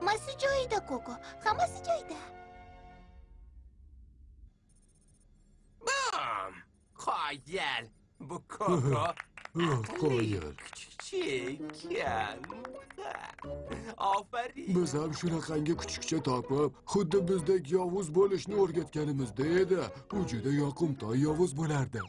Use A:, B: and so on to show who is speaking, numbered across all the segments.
A: hammasi joyida koko hammasi joyida
B: bam qoyil bu koko
C: qoyil
B: kichikkan ofarin
C: biz ham shunaqangi kuchukcha topib xuddi bizdek yovuz bo'lishni o'rgatganimizda edi u juda yoqimtoy yovuz bo'lardi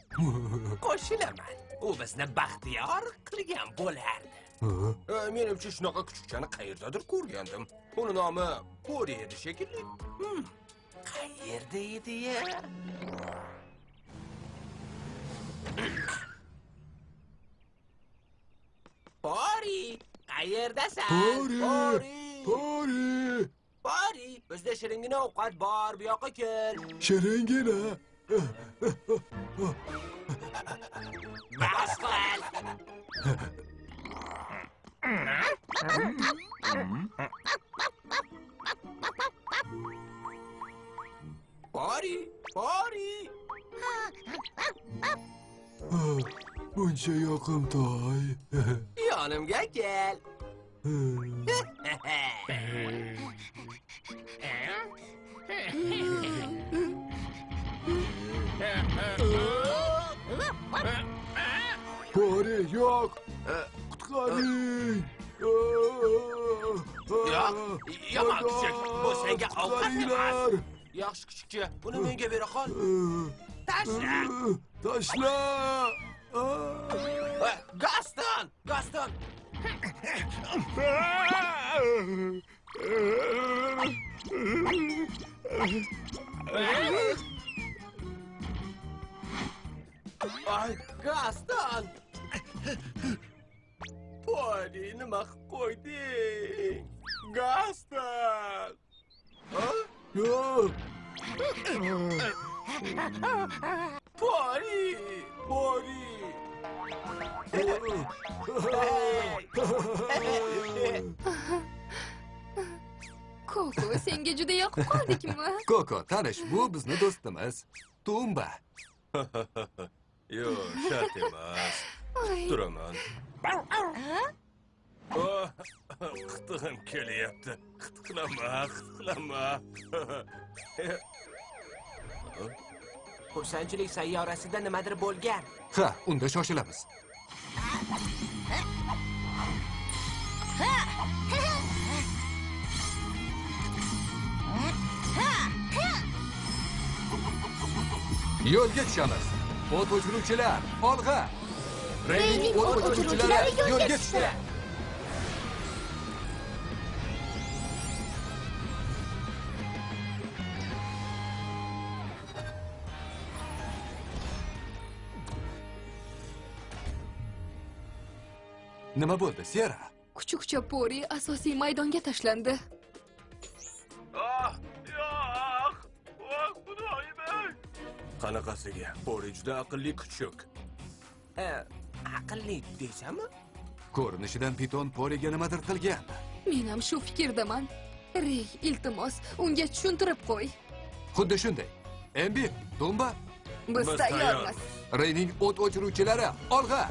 B: qo'shilaman u bizni baxtiyor qilgan bo'lardi E, menimcha shunaqa kuchukchani qayerdadir ko'rgandim. Uni nomi pori edi shekilli. Hmm, qayerda edi ya? Pori qayerdasan?
C: Pori!
B: pori.
C: Pori.
B: Pori bizda shiringina ovqat bor bu yoqqa kel
C: shiringina.
B: Bas qil Bari, bari.
C: Bunca yakım tay.
B: Yanım gel
C: gel. Bari yok qutqaring
B: Yo'q, yomon kuchuk. Bu senga ovqat emas. Yaxshi kuchukcha buni menga bera qol
C: Tashla!
B: tashla gaston! Gaston! Ay gaston qilib qo'yding gaston. Poni poni
D: koko senga juda yoqib qoldikmi
E: koko tanish bu bizni do'stimiz tumba.
B: Yo'q shart emas turaman qitig'im kelyapti. Qitiqlama qitiqlama xursandchilik sayyorasida nimadir bo'lgan.
E: Ha unda shoshilamiz. Yo'lga tushamiz. O't o'chiruvchilar olg'a Rey'nin uygulayıcıları gölgesine. Nima bo'ldi, Sera?
D: Kuchuk Chapori asosiy maydonga tashlandi.
B: Yo'q! Voy xudoyim! Qanaqasiga? Pori juda aqlli kuchuk. Aqlli deysami
E: ko'rinishidan piton poriga nimadir qilgan.
D: Men ham shu fikrdaman. Rey iltimos unga tushuntirib qo'y.
E: Xuddi shunday. Embi tumba
D: biz
B: Biz
D: tayyormiz.
E: reyning o't o'chiruvchilari olg'a.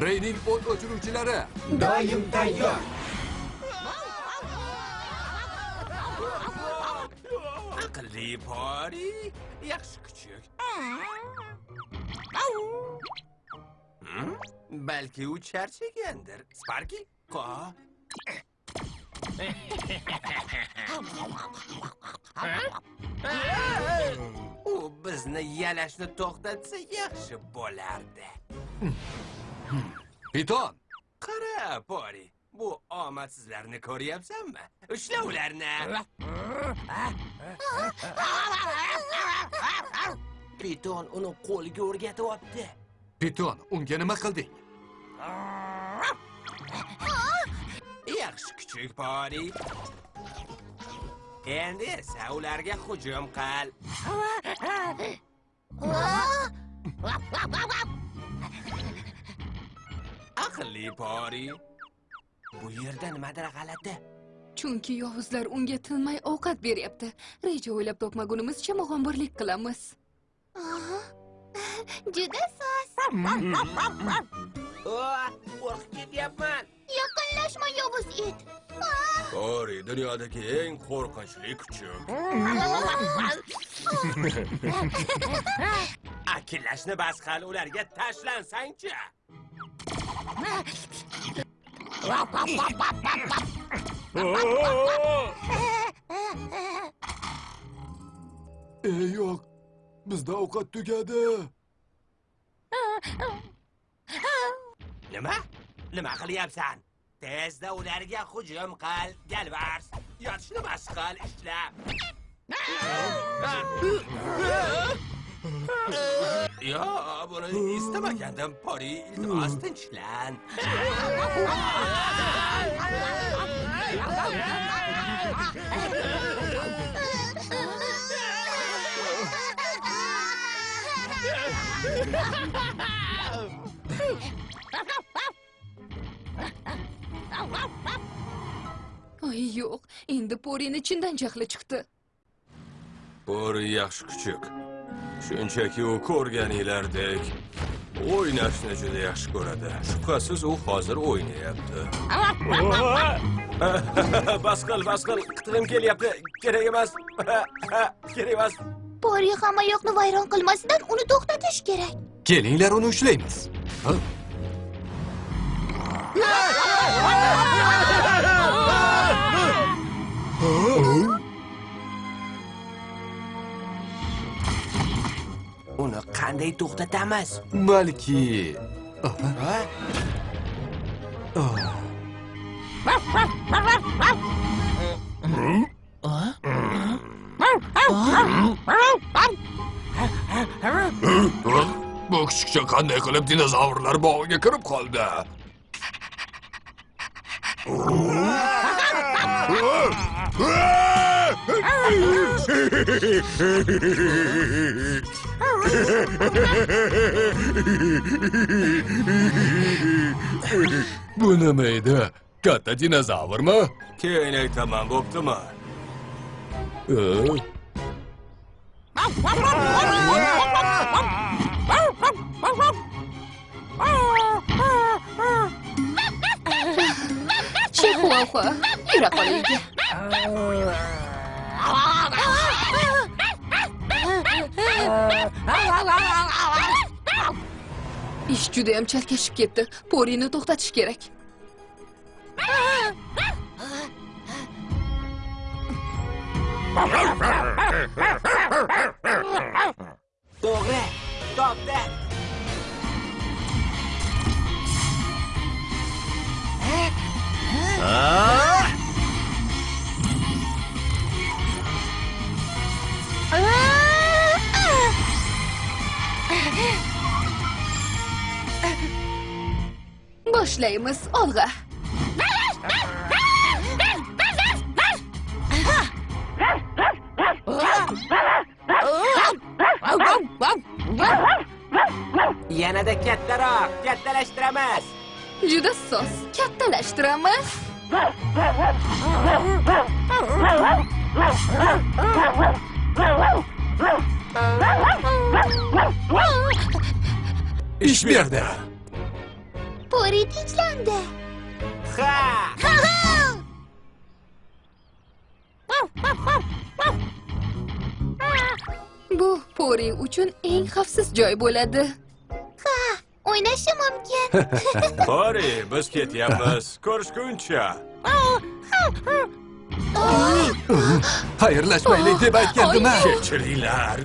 E: Reyning o't o'chiruvchilari.
C: Doim tayyor.
B: Pori yaxshi kuchuk. Balki u charchagandir. Sparki qo u bizni yalashni to'xtatsa yaxshi bo'lardi.
E: Piton!
B: Qara pori bu omadsizlarni ko'ryapsanmi? Ushla ularni piton uni qo'lga o'rgatyapti
E: piton unga nima qilding?
B: Yaxshi kuchuk pori endi esa ularga hujum qil. Aqlli pori bu yerda nimadir g'alati
D: chunki yovuzlar unga tinmay ovqat beryapti reja o'ylab topmagunimizcha mug'ombirlik qilamiz
A: Aha. Juda soz.
B: O, qo'rqib ketyapman.
A: Yaqinlashma yovuz it.
B: Pori dunyodagi eng qo'rqinchli kuchuk. Akillashni bas qil, ularga tashlansangchi.
C: ey yo'q bizda ovqat tugadi
B: Nima? Nima qilyapsan? Tezda ularga hujum qil, galvars. Yotishni bas qil, ishla. Ya burayı isteme kendim parayı iltimas tinçlen.
D: Ay yok, endi Pori'nin içinden cahli çıktı.
B: Pori yaxshi küçük. Shunchaki u ko'rganinglardek o'ynashni juda yaxshi ko'radi. Shubhasiz u hozir o'ynayapti. bas qil, bas qil. Qitig'im kelyapti. Kerak emas. Kerak emas.
A: Pori hamma yoqni vayron qilmasidan uni to'xtatish kerak.
E: Kelinglar uni ushlaymiz.
B: qanday to'xtatamiz?
E: Balki
B: Ha?
C: bu kuchukcha qanday qilib dinozavrlar bog'iga kirib qoldi Bu ne meydi? Katta dinozavr
B: mı? Keyney tamam
C: boptu
D: mu? Ee? Чихуахуа, Иракалиги. Ish judayam chalkashib ketdi porini to'xtatish kerak
B: To'g'ri. Topdi.
D: işləyimiz, Olga?
B: Yenə də kətlər
D: ağ, kətləşdirəməz. Cüda
E: sos, kətləşdirəməz. İş bir daha.
A: Pori tinchlandi.
B: Ha!
D: bu pori uchun eng xavfsiz joy bo'ladi
A: O'ynashi mumkin.
B: Pori, biz ketyapmiz. Ko'rishguncha.
E: Xayrlashmaylik deb aytgandim-a.
B: Kechiringlar.